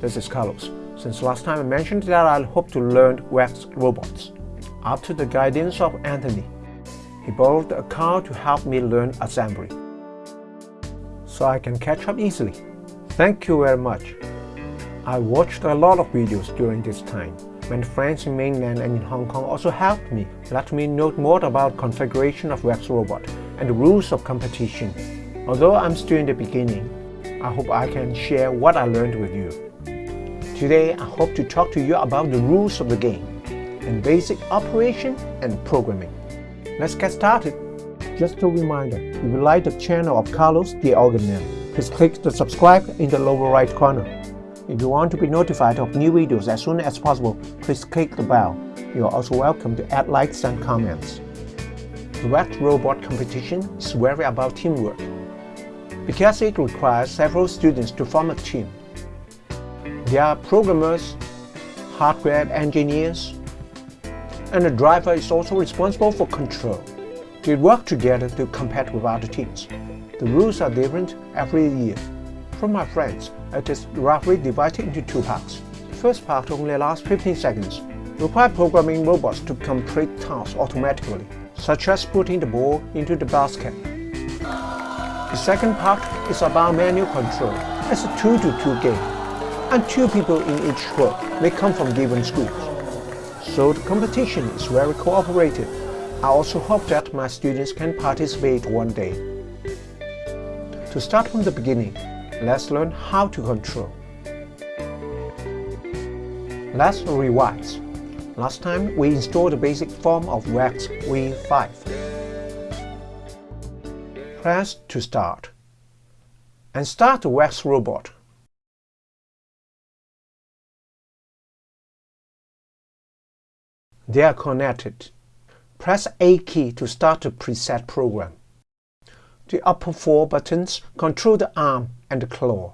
this is Carlos. Since last time I mentioned that I hope to learn VEX robots. After the guidance of Anthony, he borrowed a car to help me learn assembly. So I can catch up easily. Thank you very much. I watched a lot of videos during this time. When friends in mainland and in Hong Kong also helped me, let me know more about configuration of VEX robot and the rules of competition. Although I'm still in the beginning, I hope I can share what I learned with you. Today, I hope to talk to you about the rules of the game and basic operation and programming. Let's get started. Just a reminder, if you like the channel of Carlos the Organ please click the subscribe in the lower right corner. If you want to be notified of new videos as soon as possible, please click the bell. You are also welcome to add likes and comments. The robot competition is very about teamwork because it requires several students to form a team. There are programmers, hardware engineers, and the driver is also responsible for control. They work together to compete with other teams. The rules are different every year. From my friends, it is roughly divided into two parts. The first part only lasts 15 seconds, require programming robots to complete tasks automatically, such as putting the ball into the basket the second part is about manual control. It's a 2-to-2 -2 game, and two people in each squad may come from given schools. So the competition is very cooperative. I also hope that my students can participate one day. To start from the beginning, let's learn how to control. Let's revise. Last time we installed the basic form of VEX V5 press to start and start the VEX robot. They are connected. Press A key to start the preset program. The upper four buttons control the arm and the claw.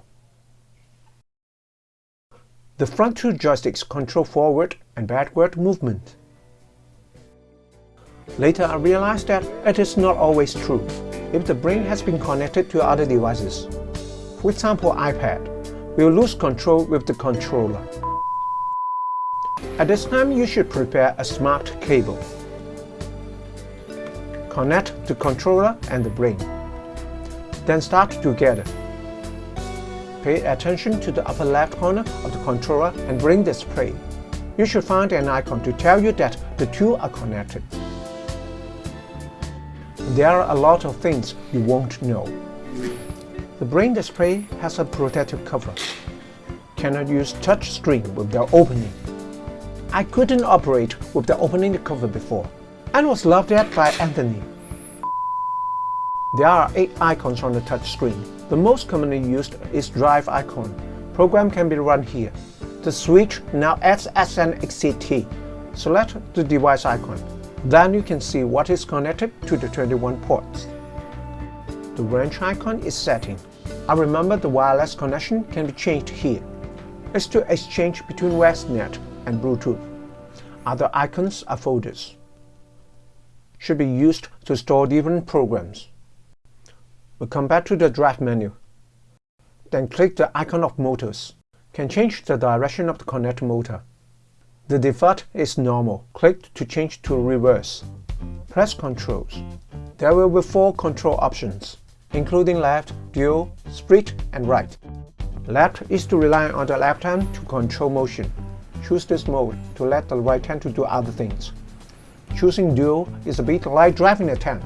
The front two joysticks control forward and backward movement. Later I realized that it is not always true if the brain has been connected to other devices. For example, iPad, will lose control with the controller. At this time, you should prepare a smart cable. Connect the controller and the brain. Then start together. Pay attention to the upper left corner of the controller and brain display. You should find an icon to tell you that the two are connected. There are a lot of things you won't know. The brain display has a protective cover. Cannot use touch screen without opening. I couldn't operate with the opening the cover before and was laughed at by Anthony. There are 8 icons on the touch screen. The most commonly used is drive icon. Program can be run here. The switch now acts as an. Select the device icon. Then you can see what is connected to the 21 ports. The wrench icon is setting. I remember the wireless connection can be changed here. It's to exchange between VEXnet and Bluetooth. Other icons are folders. Should be used to store different programs. We come back to the drive menu. Then click the icon of motors. Can change the direction of the connect motor. The default is normal. Click to change to reverse. Press Controls. There will be four control options, including left, dual, split, and right. Left is to rely on the left hand to control motion. Choose this mode to let the right hand to do other things. Choosing dual is a bit like driving a tank.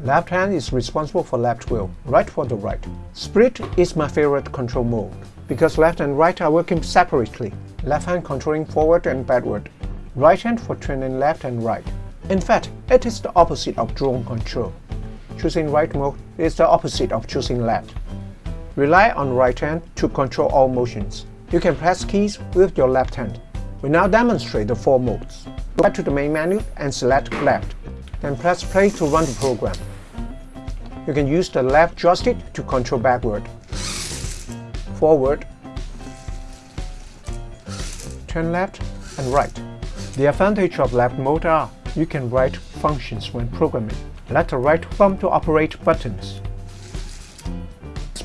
Left hand is responsible for left wheel, right for the right. Split is my favorite control mode, because left and right are working separately left hand controlling forward and backward, right hand for turning left and right. In fact, it is the opposite of drone control. Choosing right mode is the opposite of choosing left. Rely on right hand to control all motions. You can press keys with your left hand. We now demonstrate the four modes. Go back to the main menu and select left. Then press play to run the program. You can use the left joystick to control backward, forward, turn left and right. The advantage of left mode are you can write functions when programming. Let the right thumb to operate buttons.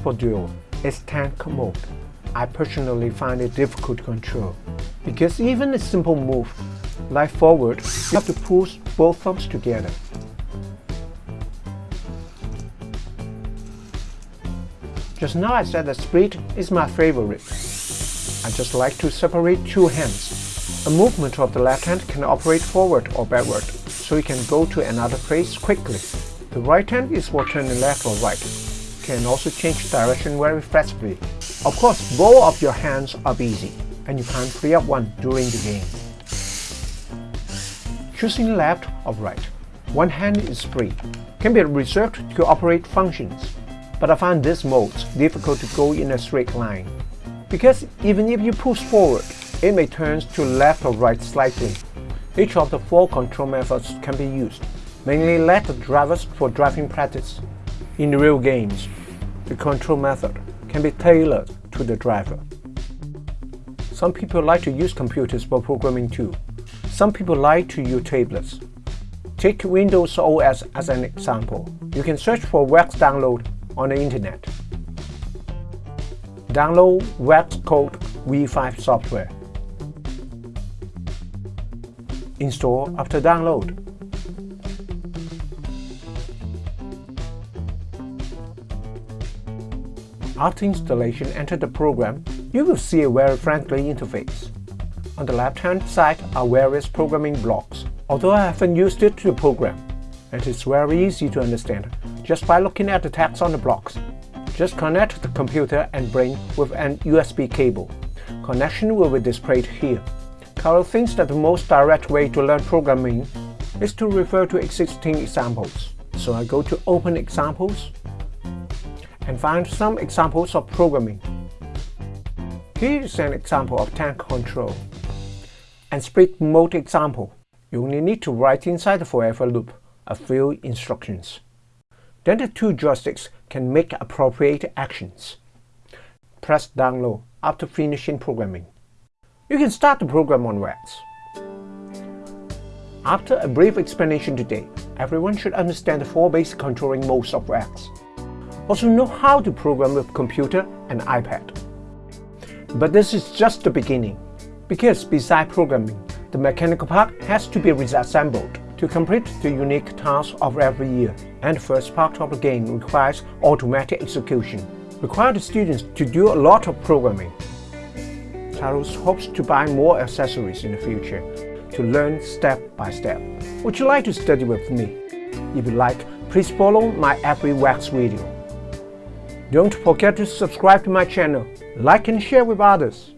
For dual is tank mode. I personally find it difficult to control, because even a simple move, like forward, you have to push both thumbs together. Just now I said that split is my favorite. I just like to separate two hands. A movement of the left hand can operate forward or backward, so you can go to another place quickly. The right hand is for turning left or right. Can also change direction very flexibly. Of course, both of your hands are busy, and you can't free up one during the game. Choosing left or right, one hand is free, can be reserved to operate functions but I find this mode difficult to go in a straight line. Because even if you push forward, it may turn to left or right slightly. Each of the four control methods can be used, mainly let the drivers for driving practice. In real games, the control method can be tailored to the driver. Some people like to use computers for programming too. Some people like to use tablets. Take Windows OS as an example. You can search for VEX download on the internet. Download VEXcode V5 software. Install after download. After installation, enter the program. You will see a very friendly interface. On the left-hand side are various programming blocks. Although I haven't used it to program, and it is very easy to understand just by looking at the text on the blocks. Just connect the computer and brain with an USB cable. Connection will be displayed here. Carol thinks that the most direct way to learn programming is to refer to existing examples. So I go to Open Examples and find some examples of programming. Here is an example of tank control and split mode example. You only need to write inside the forever loop a few instructions. Then the two joysticks can make appropriate actions. Press download after finishing programming. You can start the program on VEX. After a brief explanation today, everyone should understand the four basic controlling modes of VEX. Also know how to program with computer and iPad. But this is just the beginning, because beside programming, the mechanical part has to be reassembled to complete the unique task of every year, and the first part of the game requires automatic execution, require the students to do a lot of programming. Taros hopes to buy more accessories in the future to learn step by step. Would you like to study with me? If you like, please follow my every VEX video. Don't forget to subscribe to my channel, like and share with others.